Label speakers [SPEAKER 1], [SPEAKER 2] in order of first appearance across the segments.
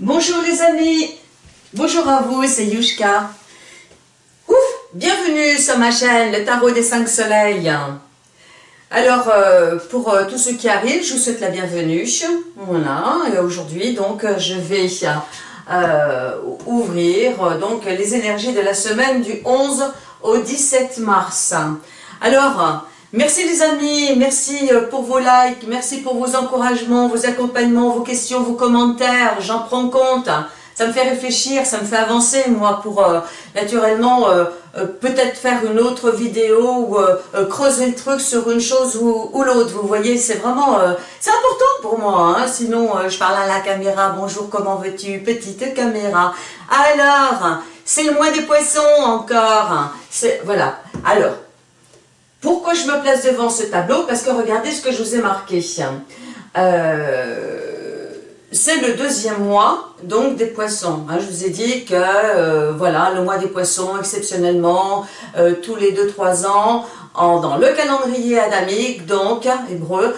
[SPEAKER 1] Bonjour les amis, bonjour à vous, c'est Yushka. Ouf, bienvenue sur ma chaîne, le tarot des 5 soleils. Alors, euh, pour euh, tous ceux qui arrivent, je vous souhaite la bienvenue. Voilà, et aujourd'hui, donc, euh, je vais ouvrir donc les énergies de la semaine du 11 au 17 mars. Alors, Merci les amis, merci euh, pour vos likes, merci pour vos encouragements, vos accompagnements, vos questions, vos commentaires, j'en prends compte. Ça me fait réfléchir, ça me fait avancer moi pour euh, naturellement euh, peut-être faire une autre vidéo ou creuser le truc sur une chose ou, l'autre. Vous voyez, c'est vraiment, c'est important pour moi. Hein. Sinon, je parle à la caméra, bonjour, comment veux-tu, petite caméra? Alors, c'est le mois des poissons encore. Voilà, alors, pourquoi je me place devant ce tableau Parce que regardez ce que je vous ai marqué. Euh, c'est le deuxième mois donc des poissons. Hein. je vous ai dit que euh, voilà le mois des poissons exceptionnellement euh, tous les 2-3 ans dans le calendrier adamique donc hébreu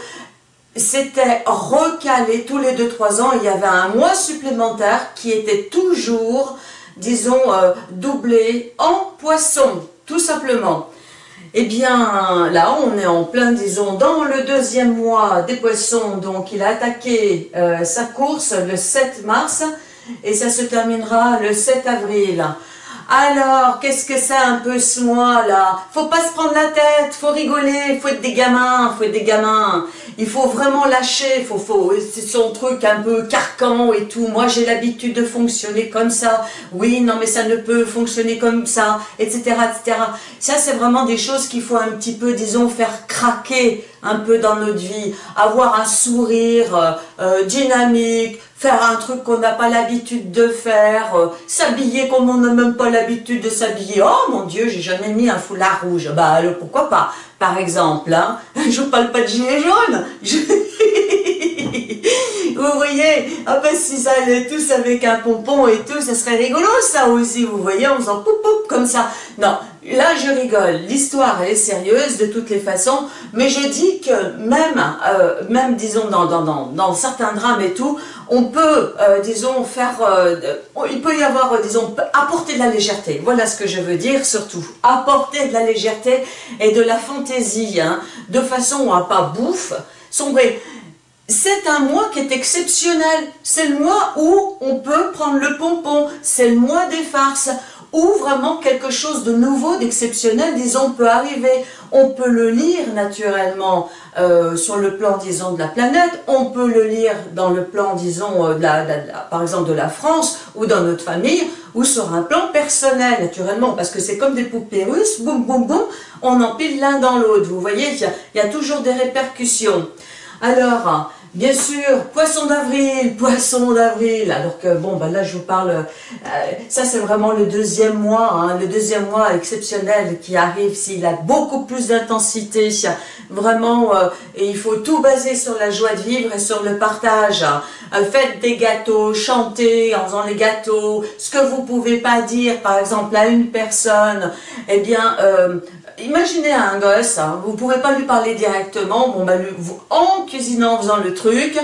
[SPEAKER 1] c'était recalé tous les 2-3 ans il y avait un mois supplémentaire qui était toujours disons doublé en poisson tout simplement. Eh bien, là, on est en plein, disons, dans le deuxième mois des poissons. Donc, il a attaqué euh, sa course le 7 mars et ça se terminera le 7 avril. Alors, qu'est-ce que c'est un peu ce mois-là? Faut pas se prendre la tête, faut rigoler, faut être des gamins, faut être des gamins. Il faut vraiment lâcher, faut, faut, c'est son truc un peu carcan et tout. Moi, j'ai l'habitude de fonctionner comme ça. Oui, non, mais ça ne peut fonctionner comme ça, etc., etc. Ça, c'est vraiment des choses qu'il faut un petit peu, disons, faire craquer un peu dans notre vie. Avoir un sourire euh, euh, dynamique, faire un truc qu'on n'a pas l'habitude de faire, euh, s'habiller comme on n'a même pas l'habitude de s'habiller. Oh mon Dieu, j'ai jamais mis un foulard rouge. Bah alors pourquoi pas? Par exemple, hein, je parle pas de gilet jaune. vous voyez Ah ben si ça allait tous avec un pompon et tout, ça serait rigolo ça aussi, vous voyez, en faisant poup poup comme ça. Non, là je rigole, l'histoire est sérieuse de toutes les façons, mais je dis que même, euh, même disons dans, dans, dans, certains drames et tout, on peut, euh, disons, faire, euh, il peut y avoir, disons, apporter de la légèreté, voilà ce que je veux dire surtout, apporter de la légèreté et de la fantaisie, hein, de façon à pas bouffe, sombrer. C'est un mois qui est exceptionnel, c'est le mois où on peut prendre le pompon, c'est le mois des farces, où vraiment quelque chose de nouveau, d'exceptionnel, disons, peut arriver. On peut le lire naturellement euh, sur le plan, disons, de la planète, on peut le lire dans le plan, disons, euh, de la, par exemple de la France ou dans notre famille, ou sur un plan personnel, naturellement, parce que c'est comme des poupées russes, boum, boum, boum, on empile l'un dans l'autre. Vous voyez, il y, a, toujours des répercussions. Alors, Bien sûr, poisson d'avril, poisson d'avril. Alors que, bon, ben là, je vous parle, euh, ça c'est vraiment le deuxième mois, hein, le deuxième mois exceptionnel qui arrive, s'il a beaucoup plus d'intensité, vraiment, euh, et il faut tout baser sur la joie de vivre et sur le partage. Euh, faites des gâteaux, chantez en faisant les gâteaux, ce que vous pouvez pas dire, par exemple, à une personne, eh bien, imaginez un gosse, hein, vous ne pouvez pas lui parler directement, bon, bah, vous, en cuisinant, en faisant le truc,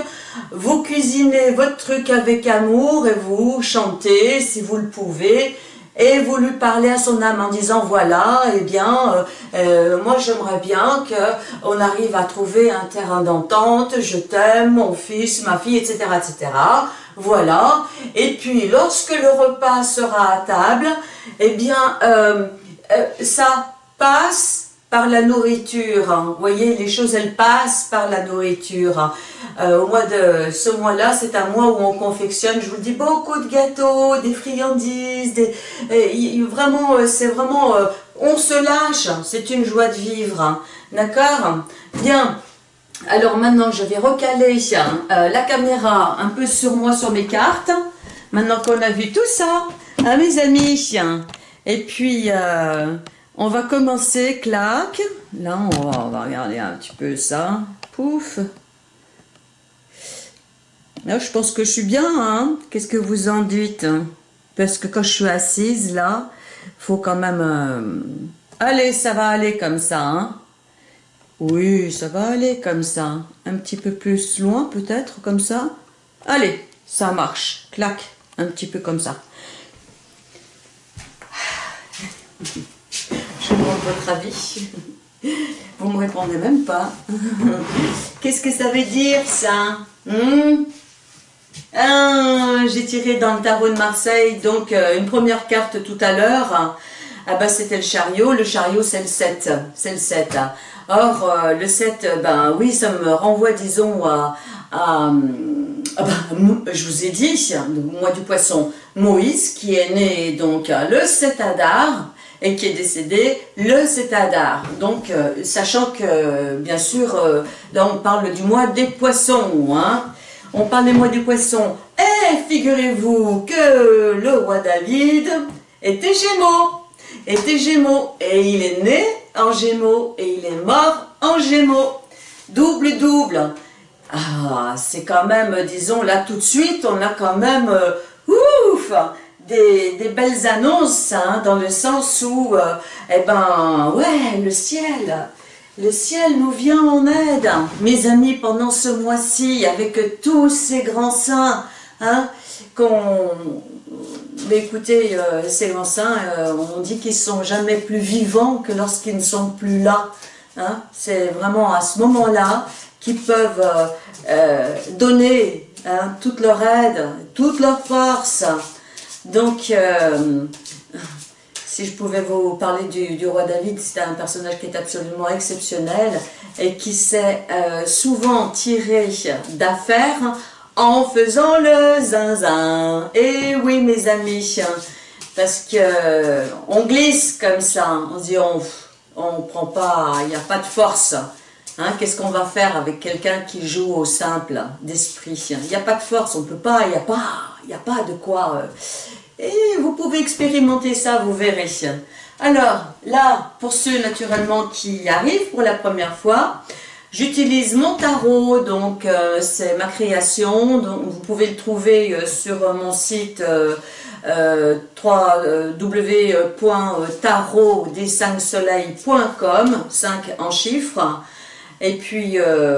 [SPEAKER 1] vous cuisinez votre truc avec amour et vous chantez si vous le pouvez, et vous lui parlez à son âme en disant voilà, eh bien, euh, euh, moi j'aimerais bien qu'on arrive à trouver un terrain d'entente, je t'aime, mon fils, ma fille, etc., etc., voilà, et puis lorsque le repas sera à table, eh bien, euh, ça passe par la nourriture. Hein. Vous voyez, les choses, elles passent par la nourriture. Hein. Euh, au mois de ce mois-là, c'est un mois où on confectionne, je vous le dis, beaucoup de gâteaux, des friandises, des, vraiment, euh, c'est vraiment, euh, on se lâche, c'est une joie de vivre. D'accord? Bien. Alors maintenant, je vais recaler la caméra un peu sur moi, sur mes cartes. Maintenant qu'on a vu tout ça, hein, mes amis. Et puis... On va commencer, clac. Là, on va, regarder un petit peu ça. Pouf. Là, je pense que je suis bien, hein. Qu'est-ce que vous en dites? Parce que quand je suis assise, là, faut quand même... Euh, allez, ça va aller comme ça, hein. Oui, ça va aller comme ça. Un petit peu plus loin, peut-être, comme ça. Allez, ça marche. Clac, un petit peu comme ça. Votre avis? Vous me répondez même pas. Qu'est-ce que ça veut dire ça? Hmm? ah, J'ai tiré dans le tarot de Marseille, donc euh, une première carte tout à l'heure. Ah bah c'était le chariot, le chariot c'est le 7, c'est le 7. Or euh, le 7, ben oui ça me renvoie disons à, ah bah, je vous ai dit, le mois du poisson, Moïse qui est né donc le 7 Adar, et qui est décédé le 7 Adar. Donc, euh, sachant que, bien sûr, euh, on parle du mois des poissons, hein. On parle des mois des poissons. Et figurez-vous que le roi David était Gémeaux. Était Gémeaux. Et il est né en Gémeaux. Et il est mort en Gémeaux. Double, double. Ah, c'est quand même, disons, là tout de suite, on a quand même, euh, ouf des, belles annonces, hein, dans le sens où, euh, eh ben, ouais, le ciel, le ciel nous vient en aide, mes amis, pendant ce mois-ci, avec tous ces grands saints, hein, qu'on... Écoutez, euh, ces grands saints, euh, on dit qu'ils sont jamais plus vivants que lorsqu'ils ne sont plus là. Hein. C'est vraiment à ce moment-là qu'ils peuvent donner hein, toute leur aide, toute leur force, donc, euh, si je pouvais vous parler du, roi David, c'est un personnage qui est absolument exceptionnel et qui s'est euh, souvent tiré d'affaires en faisant le zinzin. Et oui, mes amis, parce que on glisse comme ça, on dit on on prend pas, il n'y a pas de force. Hein, Qu'est-ce qu'on va faire avec quelqu'un qui joue au simple d'esprit? Il n'y a pas de force, on ne peut pas, il n'y a pas, il a pas de quoi. Euh, et vous pouvez expérimenter ça, vous verrez. Alors, là, pour ceux naturellement qui arrivent pour la première fois, j'utilise mon tarot, donc euh, c'est ma création, donc vous pouvez le trouver euh, sur mon site euh, euh, www.tarot-des5soleils.com, 5 en chiffres, et puis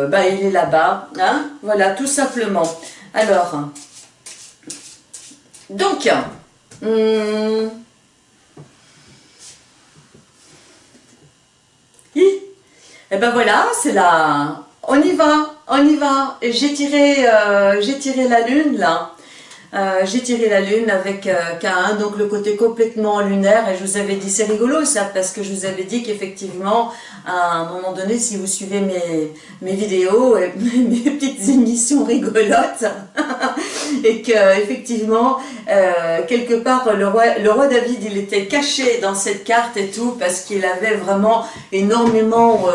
[SPEAKER 1] bah, il est là-bas, hein voilà, tout simplement. Alors, donc, Hum. Et ben voilà, c'est là. On y va, on y va. J'ai tiré, euh, j'ai tiré la lune là. Euh, j'ai tiré la lune avec euh, K1, donc le côté complètement lunaire, et je vous avais dit, c'est rigolo ça, parce que je vous avais dit qu'effectivement, à un moment donné, si vous suivez mes, mes vidéos, et mes petites émissions rigolotes, et que effectivement, euh, quelque part, le roi, le roi David, il était caché dans cette carte et tout, parce qu'il avait vraiment énormément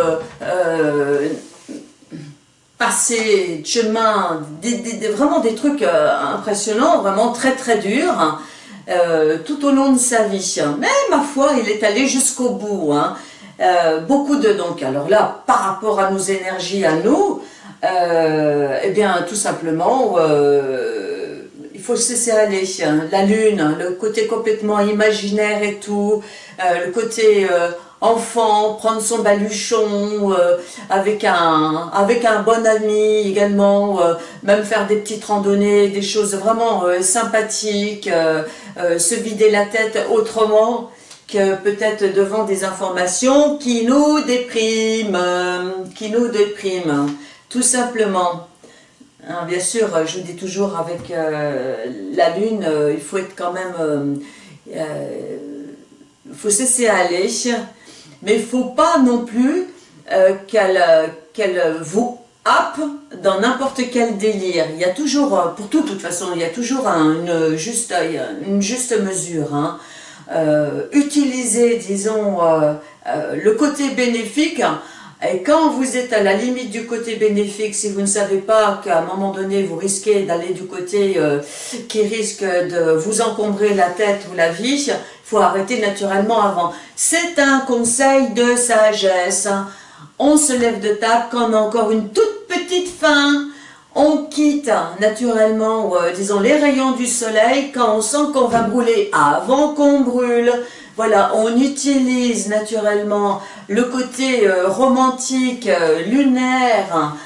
[SPEAKER 1] passer chemin, des, vraiment des trucs euh, impressionnants, vraiment très très durs, euh, tout au long de sa vie. Mais ma foi, il est allé jusqu'au bout. Hein. Euh, beaucoup de donc, alors là, par rapport à nos énergies à nous, eh bien tout simplement, il faut se laisser aller. Hein. La lune, le côté complètement imaginaire et tout, le côté enfant, prendre son baluchon euh, avec, un, avec un bon ami également, euh, même faire des petites randonnées, des choses vraiment euh, sympathiques, se vider la tête autrement que peut-être devant des informations qui nous dépriment, qui nous dépriment, tout simplement. Hein, bien sûr, je dis toujours avec la lune, il faut être quand même, il faut cesser à aller, mais il ne faut pas non plus euh, qu'elle vous happe dans n'importe quel délire. Il y a toujours, euh, pour tout de toute façon, il y a toujours une, juste, mesure. Hein. Euh, utilisez, disons, le côté bénéfique, et quand vous êtes à la limite du côté bénéfique, si vous ne savez pas qu'à un moment donné, vous risquez d'aller du côté qui risque de vous encombrer la tête ou la vie, faut arrêter naturellement avant. C'est un conseil de sagesse. On se lève de table quand on a encore une toute petite faim. On quitte naturellement, euh, disons, les rayons du soleil quand on sent qu'on va brûler avant qu'on brûle. Voilà, on utilise naturellement le côté euh, romantique, euh, lunaire,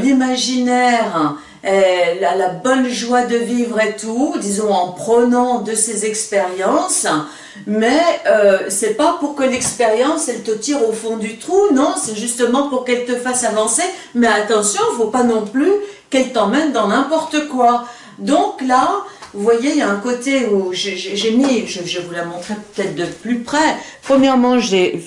[SPEAKER 1] l'imaginaire, elle a la bonne joie de vivre et tout, disons en prenant de ses expériences, mais euh, c'est pas pour que l'expérience elle te tire au fond du trou, non, c'est justement pour qu'elle te fasse avancer, mais attention, faut pas non plus qu'elle t'emmène dans n'importe quoi. Donc là, vous voyez, il y a un côté où j'ai mis, je, je, vous la montrer peut-être de plus près. Premièrement, j'ai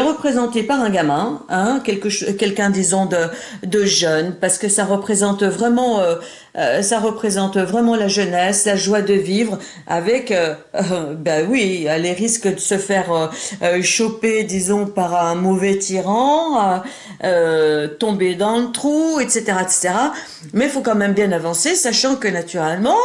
[SPEAKER 1] représenté par un gamin, hein, quelqu'un disons de, de jeune, parce que ça représente vraiment euh, euh, ça représente vraiment la jeunesse, la joie de vivre, avec, euh, euh ben oui, les risques de se faire euh, choper, disons, par un mauvais tyran, tomber dans le trou, etc., etc. Mais il faut quand même bien avancer, sachant que naturellement,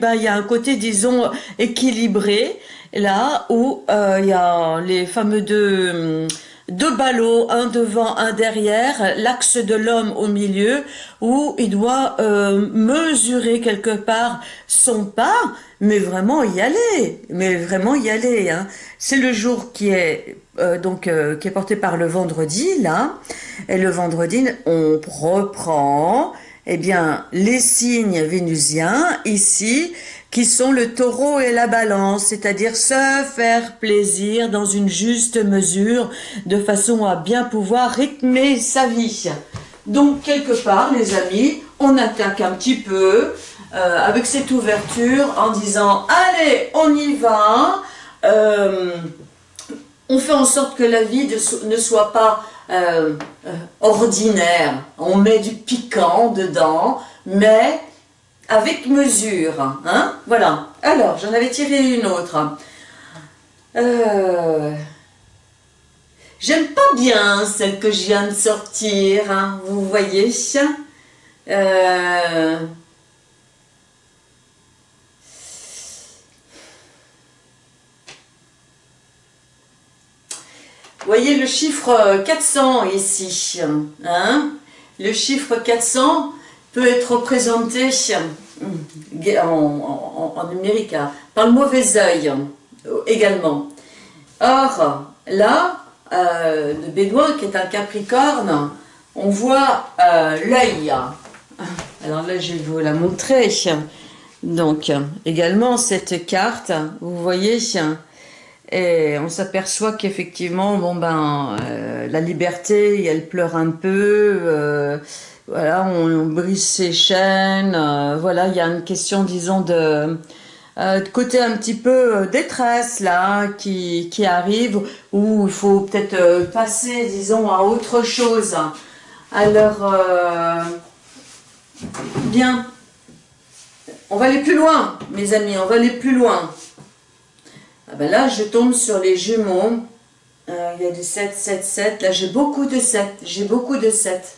[SPEAKER 1] ben, il y a un côté, disons, équilibré, là où il y a les fameux deux deux ballots, un devant, un derrière, l'axe de l'homme au milieu, où il doit euh, mesurer quelque part son pas, mais vraiment y aller, mais vraiment y aller. Hein. C'est le jour qui est euh, donc euh, qui est porté par le vendredi là, et le vendredi on reprend, eh bien les signes vénusiens ici qui sont le taureau et la balance, c'est-à-dire se faire plaisir dans une juste mesure, de façon à bien pouvoir rythmer sa vie. Donc, quelque part, les amis, on attaque un petit peu euh, avec cette ouverture en disant « Allez, on y va euh, On fait en sorte que la vie ne soit pas euh, ordinaire. On met du piquant dedans, mais avec mesure. Hein voilà. Alors, j'en avais tiré une autre. Euh, j'aime pas bien celle que je viens de sortir, hein, vous voyez. Euh, voyez le chiffre 400 ici. Hein le chiffre 400, peut être représenté en, en, numérique hein, par le mauvais œil également. Or, là, euh, le bédouin qui est un capricorne, on voit euh, l'œil. Alors là, je vais vous la montrer. Donc, également, cette carte, vous voyez, et on s'aperçoit qu'effectivement, bon ben, euh, la liberté, elle pleure un peu, euh, voilà, on, brise ses chaînes, euh, voilà, il y a une question, disons, de, côté un petit peu détresse, là, qui, qui arrive, où il faut peut-être passer, disons, à autre chose. Alors, bien, on va aller plus loin, mes amis, on va aller plus loin. Ah ben là, je tombe sur les jumeaux, il y a des 7, 7, 7, là j'ai beaucoup de 7, j'ai beaucoup de 7.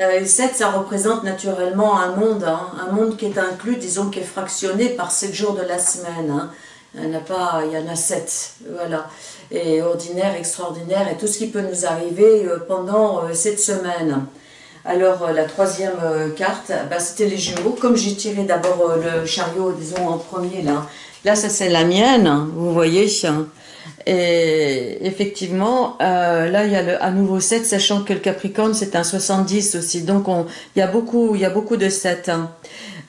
[SPEAKER 1] Euh, 7, ça représente naturellement un monde, hein, un monde qui est inclus, disons, qui est fractionné par 7 jours de la semaine. Hein. Il y en a pas, il y en a 7, voilà. Et ordinaire, extraordinaire, et tout ce qui peut nous arriver euh, pendant euh, cette semaine. Alors, euh, la troisième carte, bah, c'était les jumeaux. Comme j'ai tiré d'abord le chariot, disons, en premier, là. Là, ça, c'est la mienne, vous voyez. Et effectivement, euh, là, il y a le, à nouveau 7, sachant que le Capricorne, c'est un 70 aussi. Donc, on, il, y a beaucoup, il y a beaucoup de 7. Hein.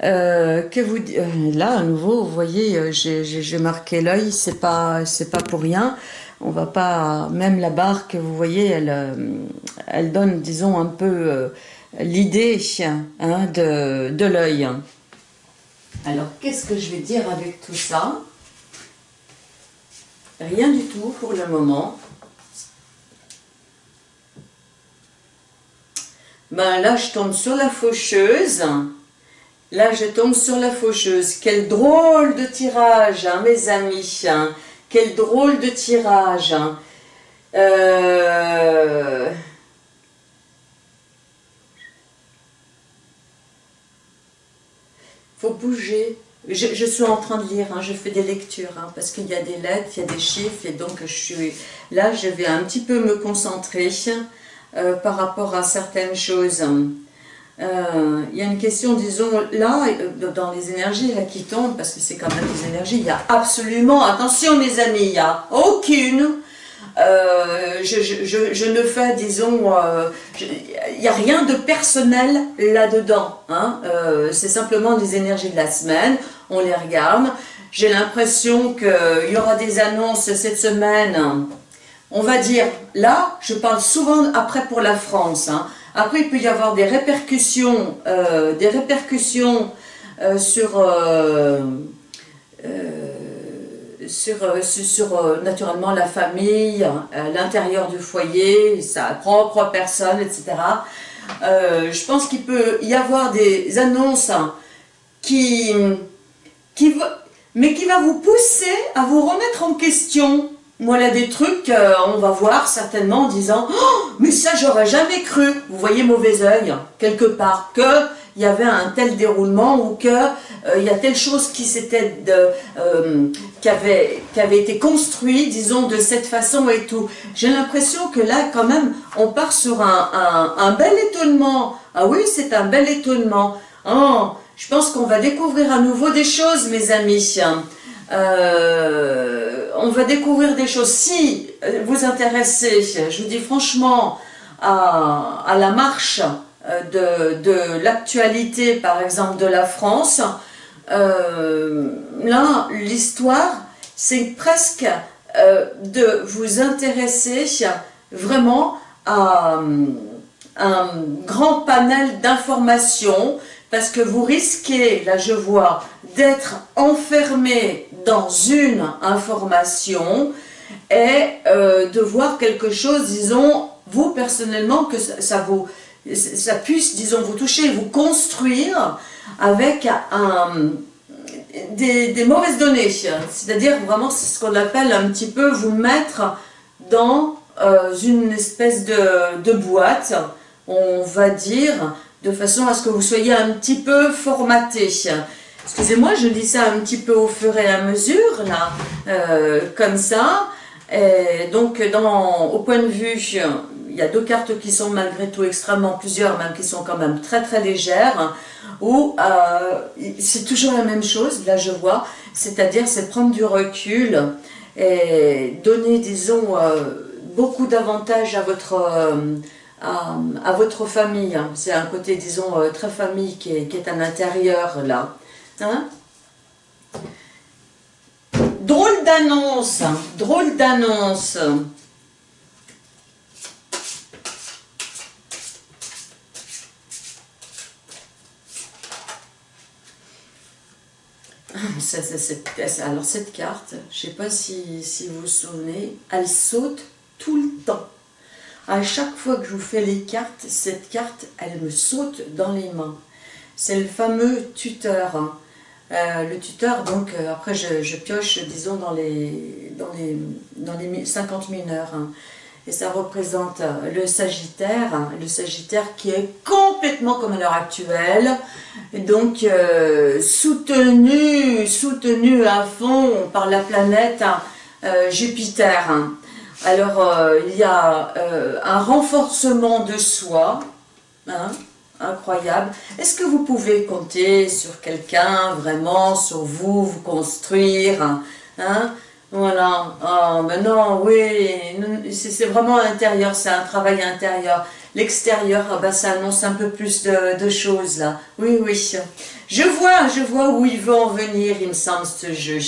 [SPEAKER 1] Euh, que vous, euh, là, à nouveau, vous voyez, j'ai marqué l'œil, c'est pas, c'est pas pour rien. On va pas, même la barque, vous voyez, elle, elle donne, disons, un peu l'idée hein, de, de l'œil. Alors, qu'est-ce que je vais dire avec tout ça? Rien du tout pour le moment. Ben là, je tombe sur la faucheuse. Là, je tombe sur la faucheuse. Quel drôle de tirage, hein, mes amis. Hein. Quel drôle de tirage. Hein. Euh... Faut bouger. Je, suis en train de lire, hein, je fais des lectures, hein, parce qu'il y a des lettres, il y a des chiffres, et donc je suis là, je vais un petit peu me concentrer euh, par rapport à certaines choses. Euh, il y a une question, disons, là, euh, dans les énergies là, qui tombent, parce que c'est quand même des énergies, il y a absolument, attention mes amis, il n'y a aucune, Euh, je, ne fais, disons, il n'y a rien de personnel là-dedans. Hein. C'est simplement des énergies de la semaine, on les regarde. J'ai l'impression qu'il y aura des annonces cette semaine. On va dire, là, je parle souvent après pour la France. Hein. Après, il peut y avoir des répercussions, des répercussions sur sur, euh, sur, euh, naturellement la famille, euh, l'intérieur du foyer, sa propre personne, etc. je pense qu'il peut y avoir des annonces qui, qui, mais qui va vous pousser à vous remettre en question. Voilà des trucs, on va voir certainement en disant oh, mais ça j'aurais jamais cru ». Vous voyez mauvais oeil, quelque part, que il y avait un tel déroulement ou que euh, y a telle chose qui s'était euh, qui avait qui avait été construit disons de cette façon et tout. J'ai l'impression que là quand même on part sur un, un, bel étonnement. Ah oui c'est un bel étonnement. Oh, je pense qu'on va découvrir à nouveau des choses mes amis. Euh, on va découvrir des choses. Si vous intéressez je vous dis franchement à la marche euh, de, l'actualité, par exemple, de la France, euh, là, l'histoire, c'est presque euh, de vous intéresser vraiment à un grand panel d'informations, parce que vous risquez, là je vois, d'être enfermé dans une information et de voir quelque chose, disons, vous personnellement, que ça vous ça puisse, disons, vous toucher, vous construire avec des, mauvaises données. C'est-à-dire vraiment ce qu'on appelle un petit peu vous mettre dans euh, une espèce de, de, boîte, on va dire, de façon à ce que vous soyez un petit peu formaté. Excusez-moi, je dis ça un petit peu au fur et à mesure, là, euh, comme ça. Et donc, dans, au point de vue il y a deux cartes qui sont malgré tout extrêmement, plusieurs même, qui sont quand même très très légères, où euh, c'est toujours la même chose, là je vois, c'est-à-dire c'est prendre du recul et donner, disons, euh, beaucoup d'avantages à votre... Euh, à, votre famille, c'est un côté, disons, très famille qui est, qui est à l'intérieur, là. Hein? Drôle d'annonce, drôle d'annonce. Alors cette carte, je ne sais pas si, vous vous souvenez, elle saute tout le temps. À chaque fois que je vous fais les cartes, cette carte, elle me saute dans les mains. C'est le fameux tuteur. Hein. Euh, le tuteur, donc, euh, après je, pioche, disons, dans les, dans les, dans les 50 mineurs. Et ça représente euh, le Sagittaire, hein, le Sagittaire qui est complètement comme à l'heure actuelle, donc euh, soutenu, soutenu à fond par la planète hein, euh, Jupiter. Hein. Alors il y a un renforcement de soi, incroyable. Est-ce que vous pouvez compter sur quelqu'un, vraiment, sur vous, vous construire voilà, oh, non, oui, c'est vraiment intérieur, c'est un travail intérieur. L'extérieur, ah bah, ça annonce un peu plus de, choses là. Oui, oui. Je vois, je vois où il veut en venir, il me semble, ce jeu.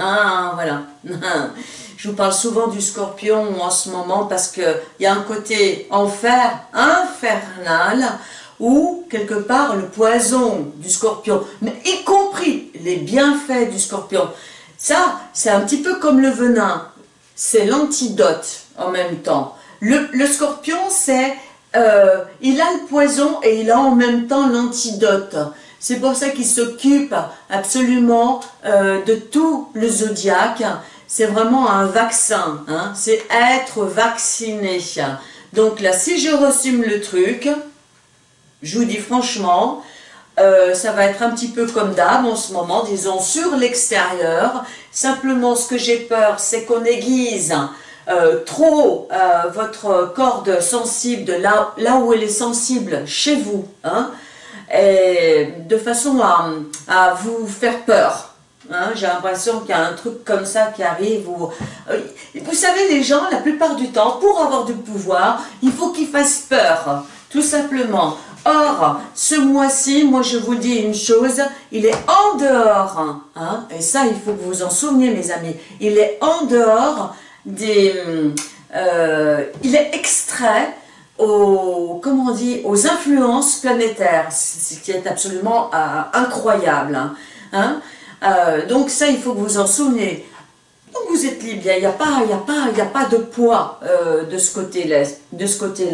[SPEAKER 1] Ah, voilà. Je vous parle souvent du scorpion en ce moment parce qu'il y a un côté enfer, infernal, ou quelque part le poison du scorpion, mais y compris les bienfaits du scorpion. Ça, c'est un petit peu comme le venin, c'est l'antidote en même temps. Le, scorpion, c'est, euh, il a le poison et il a en même temps l'antidote. C'est pour ça qu'il s'occupe absolument euh, de tout le zodiaque. C'est vraiment un vaccin, hein. c'est être vacciné. Donc là, si je resume le truc, je vous dis franchement, euh, ça va être un petit peu comme d'hab en ce moment, disons sur l'extérieur. Simplement, ce que j'ai peur, c'est qu'on aiguise euh, trop euh, votre corde sensible de là, où elle est sensible chez vous, hein, de façon à, vous faire peur. Hein, J'ai l'impression qu'il y a un truc comme ça qui arrive. Vous savez, les gens, la plupart du temps, pour avoir du pouvoir, il faut qu'ils fassent peur, tout simplement. Or, ce mois-ci, moi je vous dis une chose, il est en dehors, hein, et ça il faut que vous en souveniez mes amis, il est en dehors des... Euh, il est extrait aux, comment on dit, aux influences planétaires, ce qui est absolument euh, incroyable. Hein, hein? Euh, donc ça, il faut que vous en souveniez. Vous êtes libre, il n'y a, pas, a, pas, a pas de poids euh, de ce côté-là. Côté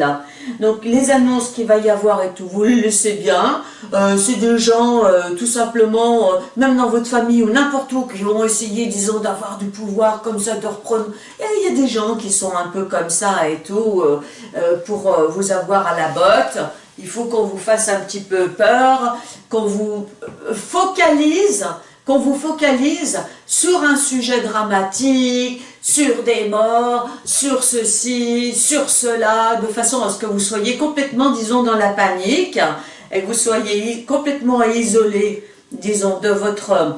[SPEAKER 1] Donc les annonces qu'il va y avoir et tout, vous les laissez bien. Euh, c'est des gens, tout simplement, même dans votre famille ou n'importe où, qui vont essayer, disons, d'avoir du pouvoir comme ça, de reprendre. Il y a des gens qui sont un peu comme ça et tout, pour vous avoir à la botte. Il faut qu'on vous fasse un petit peu peur, qu'on vous focalise qu'on vous focalise sur un sujet dramatique, sur des morts, sur ceci, sur cela, de façon à ce que vous soyez complètement, disons, dans la panique, et que vous soyez complètement isolé, disons, de votre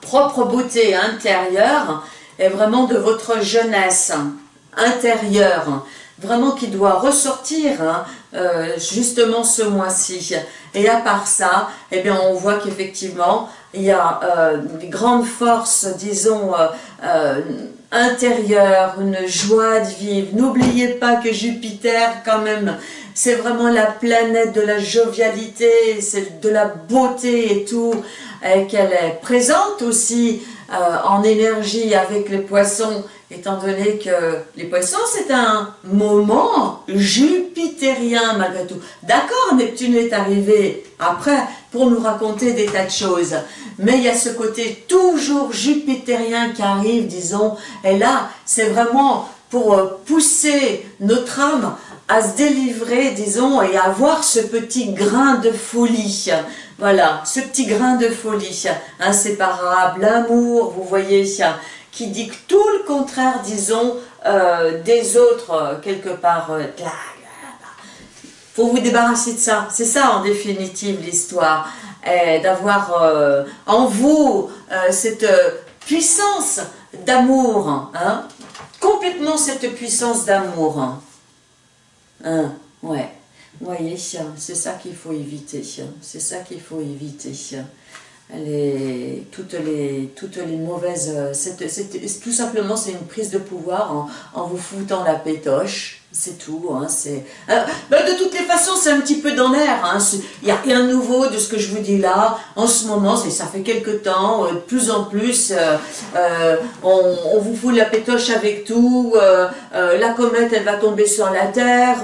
[SPEAKER 1] propre beauté intérieure, et vraiment de votre jeunesse intérieure, vraiment qui doit ressortir hein, euh, justement ce mois-ci. Et à part ça, eh bien, on voit qu'effectivement, il y a euh, une grande force, disons, euh, euh, intérieure, une joie de vivre. N'oubliez pas que Jupiter, quand même, c'est vraiment la planète de la jovialité, c'est de la beauté et tout, et qu'elle est présente aussi en énergie avec les poissons, étant donné que les poissons, c'est un moment jupitérien malgré tout. D'accord, Neptune est arrivé après pour nous raconter des tas de choses, mais il y a ce côté toujours jupitérien qui arrive, disons, et là, c'est vraiment pour euh, pousser notre âme à se délivrer, disons, et à avoir ce petit grain de folie. Voilà, ce petit grain de folie, inséparable, l'amour, vous voyez, qui dit tout le contraire, disons, euh, des autres, euh, quelque part, faut vous débarrasser de ça. C'est ça, en définitive, l'histoire d'avoir euh, en vous euh, cette puissance d'amour, hein, complètement cette puissance d'amour. Hein. hein, ouais, vous voyez, c'est ça qu'il faut éviter, c'est ça qu'il faut éviter. Les, toutes, les, toutes les mauvaises... tout simplement, c'est une prise de pouvoir en, en vous foutant la pétoche, c'est tout, hein, c'est... Euh, bah, de toutes les façons, c'est un petit peu dans l'air, hein, il n'y a rien de nouveau de ce que je vous dis là, en ce moment, ça fait quelque temps, euh, de plus en plus, euh, on, vous fout la pétoche avec tout, la comète, elle va tomber sur la Terre,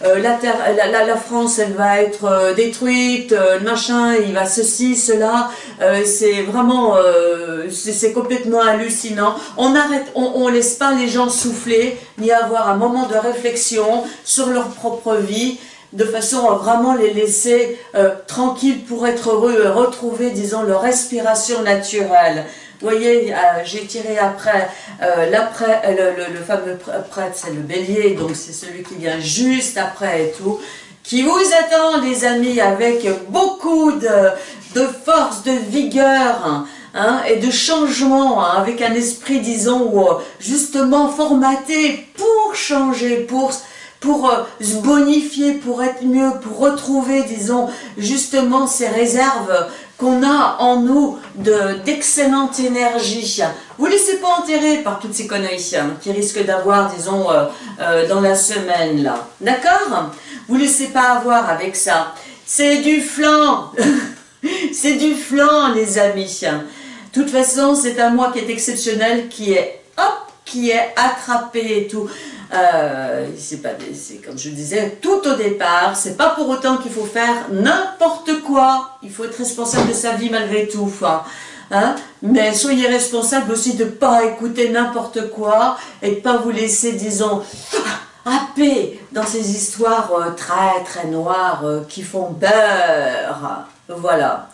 [SPEAKER 1] la, France, elle va être détruite, le machin, il va ceci, cela, c'est vraiment, c'est complètement hallucinant, on arrête, on laisse pas les gens souffler, ni avoir un moment de réflexion sur leur propre vie, de façon à vraiment les laisser euh, tranquilles pour être heureux et retrouver, disons, leur respiration naturelle. Vous voyez, euh, j'ai tiré après, euh, le, le, fameux prêtre, c'est le bélier, donc c'est celui qui vient juste après et tout, qui vous attend, les amis, avec beaucoup de, de force, de vigueur, Hein, et de changement, hein, avec un esprit, disons, euh, justement formaté pour changer, pour, pour euh, se bonifier, pour être mieux, pour retrouver, disons, justement ces réserves qu'on a en nous d'excellente énergie. Vous laissez pas enterrer par toutes ces conneries hein, qui risquent d'avoir, disons, euh, dans la semaine, là. D'accord? Vous laissez pas avoir avec ça. C'est du flanc C'est du flanc, les amis de toute façon, c'est un mois qui est exceptionnel, qui est, hop, qui est attrapé et tout. Euh, c'est pas, c'est comme je disais, tout au départ, c'est pas pour autant qu'il faut faire n'importe quoi. Il faut être responsable de sa vie malgré tout. Hein. Hein? Mais soyez responsable aussi de pas écouter n'importe quoi et de pas vous laisser, disons, happer dans ces histoires euh, très très noires euh, qui font peur. Voilà.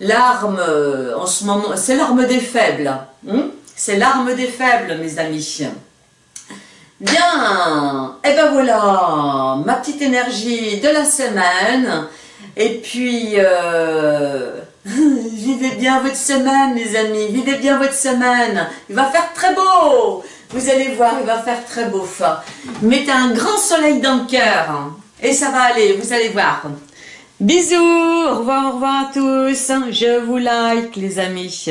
[SPEAKER 1] L'arme, euh, en ce moment, c'est l'arme des faibles. Hmm? C'est l'arme des faibles, mes amis. Bien, et eh ben voilà, ma petite énergie de la semaine. Et puis, euh, vivez bien votre semaine, les amis. Vivez bien votre semaine. Il va faire très beau. Vous allez voir, il va faire très beau. Mettez un grand soleil dans le cœur. Et ça va aller, vous allez voir. Bisous, au revoir, au revoir à tous. Je vous like, les amis.